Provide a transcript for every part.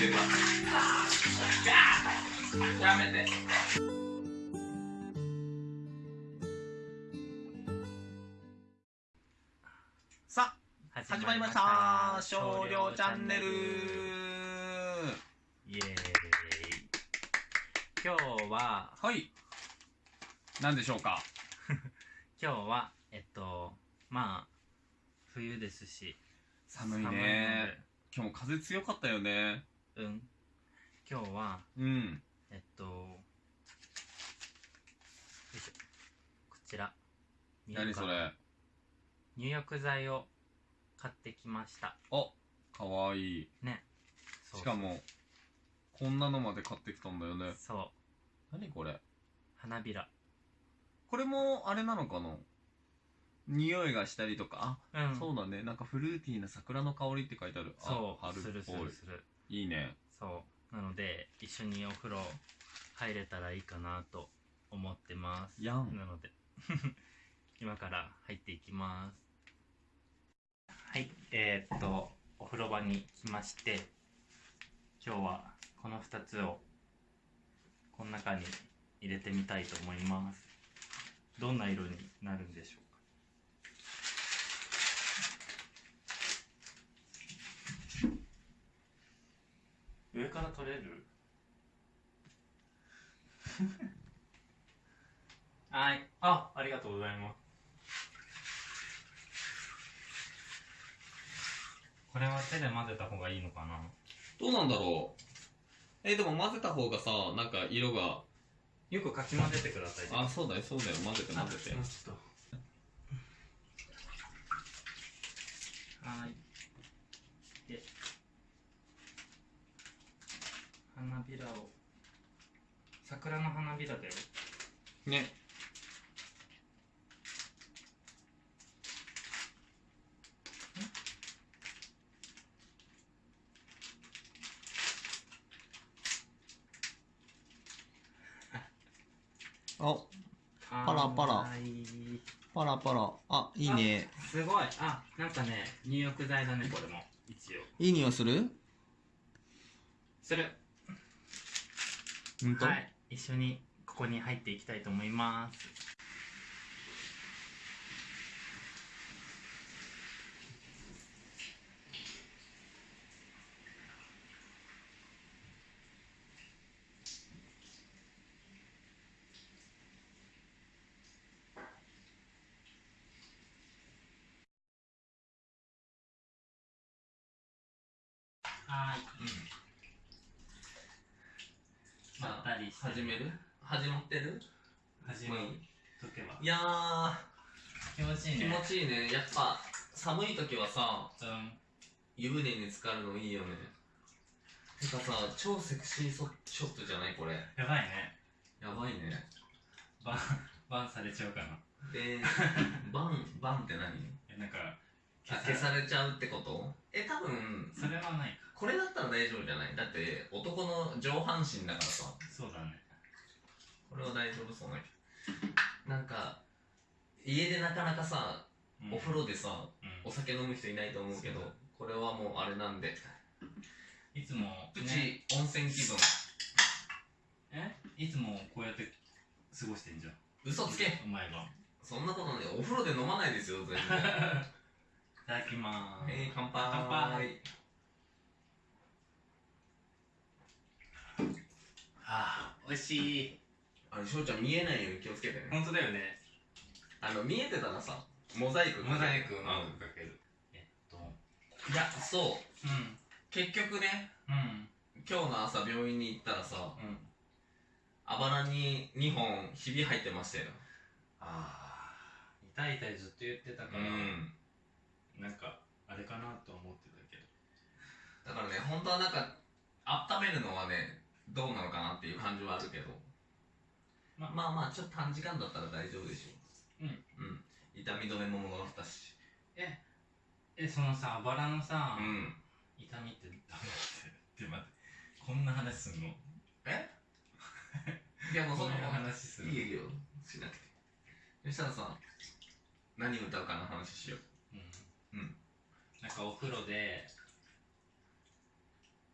やめて。さあ始まりました。少量チャンネル。イエーイ。今日ははい。何でしょうか？今日はえっとまあ冬ですし。寒いね。今日も風強かったよね。でうん。今日はうん。えっとよいしょ。こちら。何それ？入浴剤を買ってきました。あかわいい。ね。そうしかもこんなのまで買ってきたんだよね。そう。何これ？花びら。これもあれなのかな？匂いがしたりとか？あ、うん。そうだね。なんかフルーティーな桜の香りって書いてある。そう。あ春するすっぽいるするいいね。そう。なので一緒にお風呂入れたらいいかなと思ってます。やん。なので。今から入っていきます。はい。えー、っとお風呂場に来まして今日はこの2つをこの中に入れてみたいと思います。どんな色になるんでしょう？から取れる？はい。あありがとうございます。これは手で混ぜた方がいいのかな？どうなんだろう？えでも混ぜた方がさなんか色がよくかき混ぜてください。あそうだよそうだよ。混ぜてあ混ぜて。はい。で花びらを。桜の花びらだよ。ね。あ。パラパラ。パラパラ。あいいね。すごい。あなんかね入浴剤だねこれも。一応。いい匂いする？するほんと、はい。一緒にここに入っていきたいと思います。はいまったりして。始める？始まってる？始めとけば。いやー気持ちいい気ね持ちいいね。やっぱ寒い時はさうん。湯船に浸かるのいいよね。てかさ超セクシーソショットじゃないこれ？やばいね。やばいね。バンバンされちゃうかな。で バンバンって何？えなんかあ消されちゃうってこと？え多分それはないか。これだったら大丈夫じゃない？だって男の上半身だからさそうだね。これは大丈夫そうな気。なんか家でなかなかさうん。お風呂でさうん。お酒飲む人いないと思うけどそうこれはもうあれなんで。いつもプねチ温泉気分。え？いつもこうやって過ごしてんじゃん。嘘つけ。お前が。そんなことねお風呂で飲まないですよ全然。いただきまーす、えー、乾杯。乾杯あー美味しい。あれ翔ちゃん見えないように気をつけてね。本当だよね。あの見えてたらさモザイクモザイクうん。マークかけるえっといやそう。うん。結局ねうん。今日の朝病院に行ったらさうん。あばらに2本ひび入ってましたよ。ああ痛い痛いずっと言ってたうから、ん。なんかあれかなと思ってたけど。だからね本当はなんか温めるのはねどうなのかなっていう感じはあるけど。ままあまあちょっと短時間だったら大丈夫でしょう。ん。うん。痛み止めももらったし。ええそのさあばらのさ、うん。痛みってどうやって。待ってこんな話すんの？え？いやもうそこんな話するいいよ。しなくて。そしたらさ何歌うかの話しよう。うん。うん。なんかお風呂で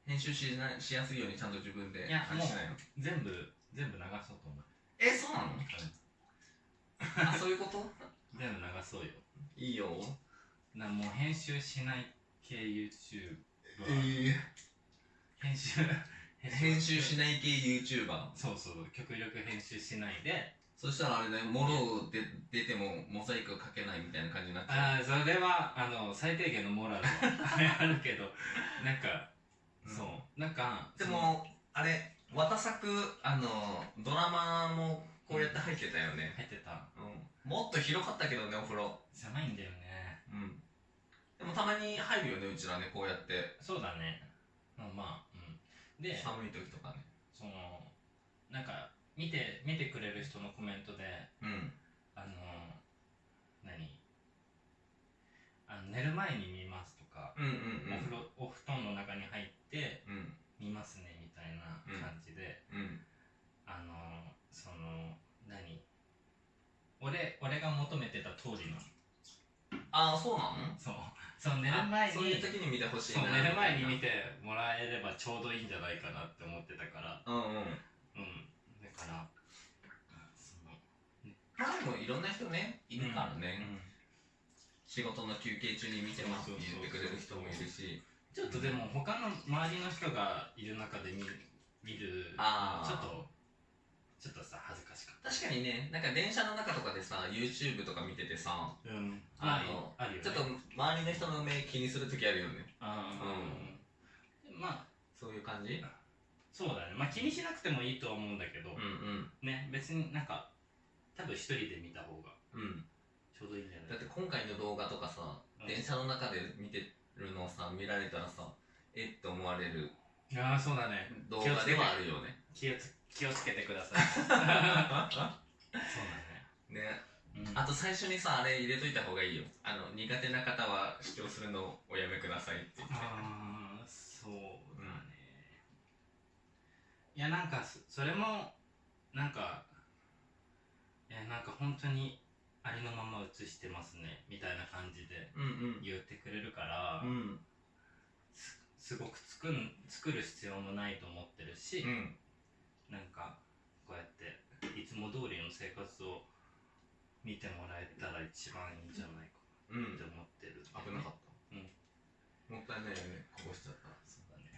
編集しなしやすいようにちゃんと自分でいやあれしないの？全部全部流そうと思う。えそうなの？あそういうこと？全部流そうよ。いいよ。なもう編集しない系 YouTube はえ編集編集。しない系 YouTuber そうそう極力編集しないで。そしたらあれねもろで出てもモザイクかけないみたいな感じになっちゃう。ああそれはあの最低限のモラルは あるけど。なんか、なんかでもあれ綿作あのドラマもこうやって入ってたよね、入ってた。うん、もっと広かったけどねお風呂。狭いんだよね。うん。でもたまに入るよねうちらねこうやって。そうだね。まあまあうん。で寒い時とかね。そのなんか見て見てくれる人のコメントでうん。あの何？あの寝る前に見ますとか、うんうん。お風呂お布団の中に入ってうん。見ますねみたいな感じで、うん。あのその何？俺俺が求めてた通りの。ああそうなの？そう。そう寝る前にあそういう時に見てほしいそうな寝る前に見ててもらえればちょうどいいんじゃないかなって思ってたから。うんうん。うん。だからそのまあでもいろんな人ねいるからね、うん。仕事の休憩中に見てますって言ってくれる人もいるしちょっとでも他の周りの人がいる中で見る見るあー。ちょっとちょっとさ恥ずかしかっ確かにね。なんか電車の中とかでさ YouTube とか見ててさたうん。あのあるよね。ちょっと周りの人の目気にする時あるよね。うん。まあそういう感じ？そうだね。まあ気にしなくてもいいとは思うんだけど、うんね別になんか多分一人で見た方がうんうん。ちょうどいいんじゃない？だって今回の動画とかさ、うん。電車の中で見てるのをさ見られたらさえって思われるああそうだね。動画ではあるよね。気をつ気をつけてください。そうだね。ね。うん。あと最初にさあれ入れといた方がいいよ。あの苦手な方は視聴するのをおやめくださいって言って。ああそうだね、いやなんかそそれもなんかいやなんか本当にありのまま映してますねみたいな感じでうん言ってくれるから、うん。すすごく作ん作る必要もないと思ってるし、うん。なんかこうやっていつも通りの生活を見てもらえたら一番いいんじゃないかって思ってるんで、危なかった、うん。もったいないよねこぼしちゃった。そうだね。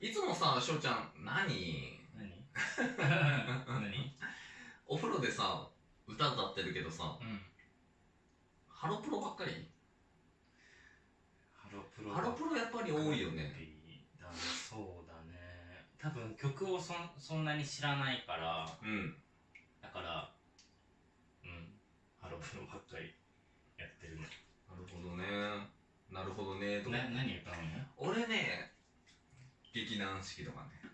いつもさ翔ちゃん何？何？何？お風呂でさ歌歌ってるけどさ。うん。ハロプロばっかり？ハロプロハロプロやっぱり多いよね。だねそうだね。多分曲をそんそんなに知らないからうん。だからうん。ハロプロばっかりやってるね。なるほどね。なるほどねとか。な何歌うの？俺ね劇団四季とかね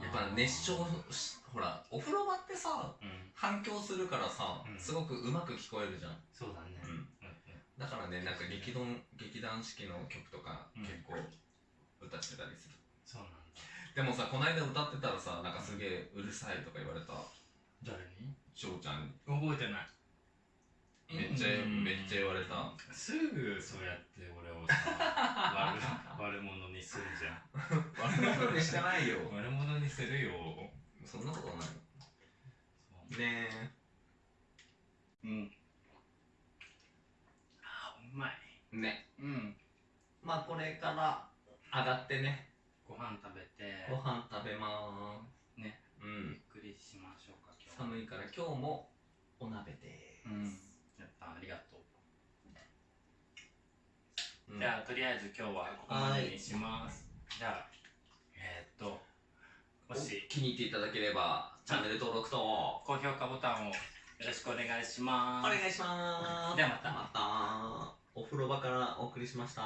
やっぱ熱唱しほらお風呂場ってさうん。反響するからさ、うん。すごくうまく聞こえるじゃん、そうだね。うん、うんだからねなんか劇団劇団四季の曲とかうん。結構歌ってたりする、そうなんだ。でもさこの間歌ってたらさなんかすげえうるさいとか言われた。誰に？翔ちゃんに。覚えてないめっちゃうん。めっちゃ言われた。すぐそうやって俺をさ悪 悪者にするじゃん。悪者にしてないよ。悪者にするよ。そんなことない。ねうん。あうまい。えね。うん。まあこれから上がってね。ご飯食べて。ご飯食べまーす。ね。うゆっんくりしましょうか今日。寒いから今日もお鍋でうんやったありがとう、うん。じゃあとりあえず今日はここまでにします。じゃあえー、っともおし気に入っていただければチャンネル登録と高評価ボタンをよろしくお願いします。お願いします。ではまた。また。お風呂場からお送りしました。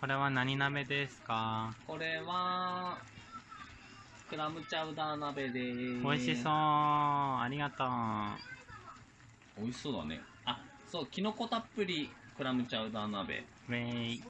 これは何鍋ですか？これはクラムチャウダー鍋でーす。美味しそうありがとう美味しそうだね。あそうきのこたっぷりクラムチャウダー鍋。ウェイ